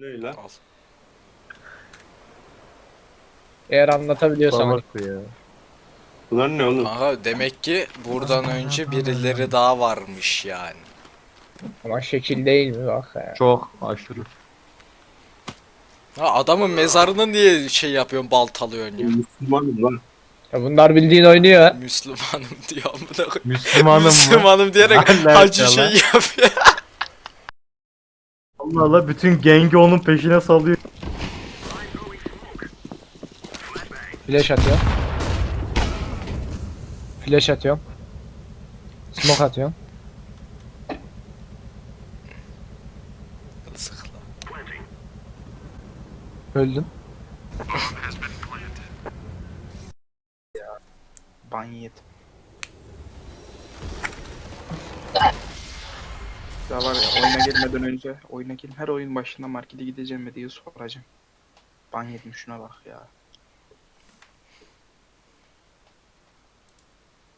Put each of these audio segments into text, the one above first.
Ne lan? Al. Eğer anlatabiliyorsan. Salak ya. Bunlar ne oğlum? Aha demek ki buradan önce birileri daha varmış yani. Ama şekil değil mi bak ya. Çok aşırı. Ha adamın mezarını niye şey yapıyorsun baltalıyorsun ya? Müslümanım lan. ya bunlar bildiğin oynuyor. Müslümanım diyor amına koyayım. Müslümanım mı? Müslümanım diyerek hacı şey yapıyor. Allah Allah bütün gengi onun peşine salıyor. Flash atıyor. Flash atıyorum. Smoke atıyorum. Öldüm. Ban yedim. Ya var ya oyuna girmeden önce oyuna girip her oyun başında markete gideceğim mi diye soracağım. Ban yedim şuna bak ya.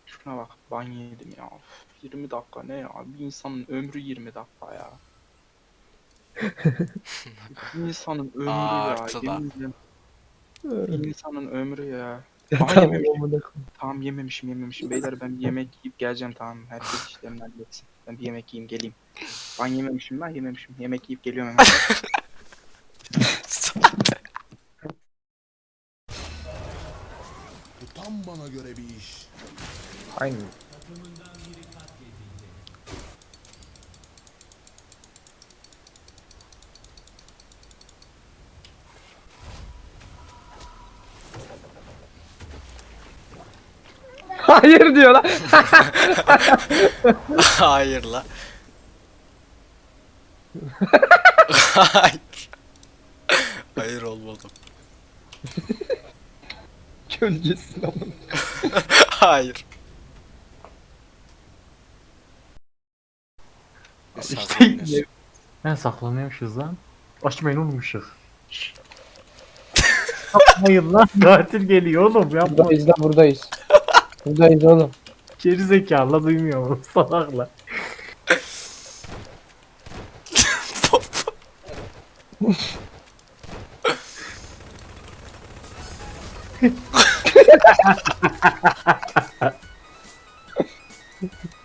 Şuna bak ban yedim ya. Üf, 20 dakika ne ya? Bir insanın ömrü 20 dakika ya. bir insanın ömrü Aa, ya. artı da. Bir insanın ömrü ya. Tamam yememişim. amına koyayım. Tamam yememişim yememişim. Beyler ben bir yemek yiyip geleceğim tamam. Herkes işlerini halletsin. Ben bir yemek yiyeyim geleyim. Ben yememişim ben yememişim. Yemek yiyip geliyorum hemen. Bu tam bana göre bir iş. Aynen. Hayır diyor lan. Hayır la. Hayır. Hayır olmadım. Gölgesin ama. Hayır. İşte Saklanıyorsun. Ben saklanıyormuşuz lan. Açmayın. Şşş. Yapmayın lan katil geliyor oğlum yapma. Buradayız da buradayız. Buradayız oğlum. Geri zekalı duymuyor mu salakla.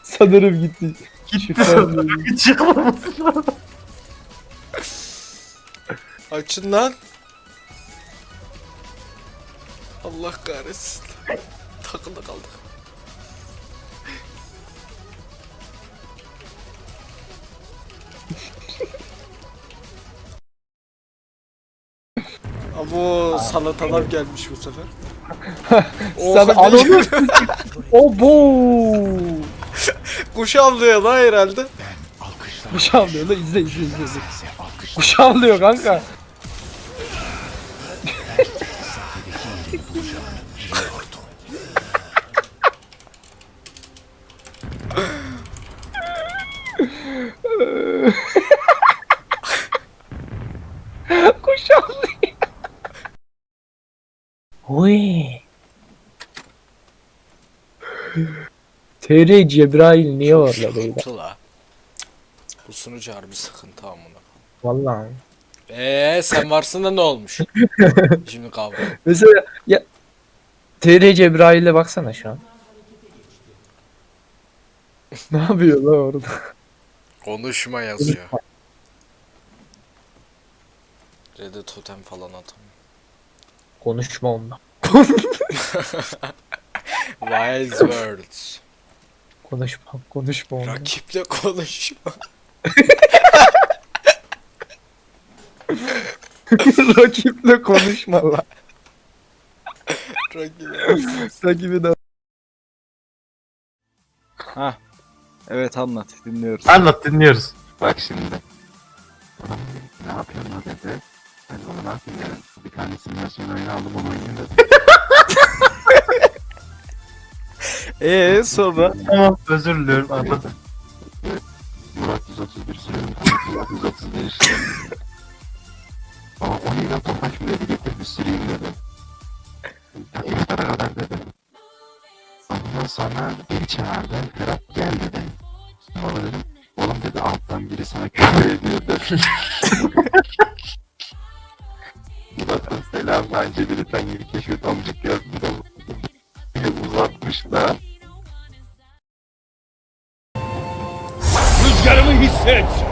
Sanırım gitti. Gitti Çıkmaması lazım. Açın lan. Allah kahretsin. Takıldı kaldık. Abo salatalar gelmiş bu sefer. Sen Oha, ananı Obo. Kuş avlıyor lan herhalde. Kuş avlıyor lan izle izle izle. izle. Kuş avlıyor kanka. Kuş avlıyor. Oy. TR Cebrail niye orada? Sıkıntı la. Bu sunucu harbi sıkıntı amına. Vallahi. Eee sen varsın da ne olmuş? Şimdi kavga. Mesela ya TR Cebrail'e baksana şu an. ne yapıyor lan orada? Konuşma yazıyor. Red'e totem falan atamıyor. Konuşma onunla. Wise words. Konuşma, konuşma onunla. Rakiple konuşma. Rakiple konuşma lan. Rakiple. Rakibi de evet anlat dinliyoruz. Anlat dinliyoruz. Bak şimdi. Adam ne yapıyorsun o dedi. Ben de onu ne yapayım dedim. Bir tane simülasyon oyunu aldım onu oynayayım dedim. Eee sonra? Tamam özür diliyorum anlat. Murat 131 sürüyorum. Murat 131. Ama o neyle topaç mı dedi getir bir süreyim dedi. Ya kadar dedi. Ondan sonra biri çağırdı. Ferhat gel dedi baba dedim. Oğlum dedi alttan biri sana küfür ediyor dedi. Zaten selam bence biri sen yeni keşfet amcık yazdı da uzatmışlar. Rüzgarımı hisset.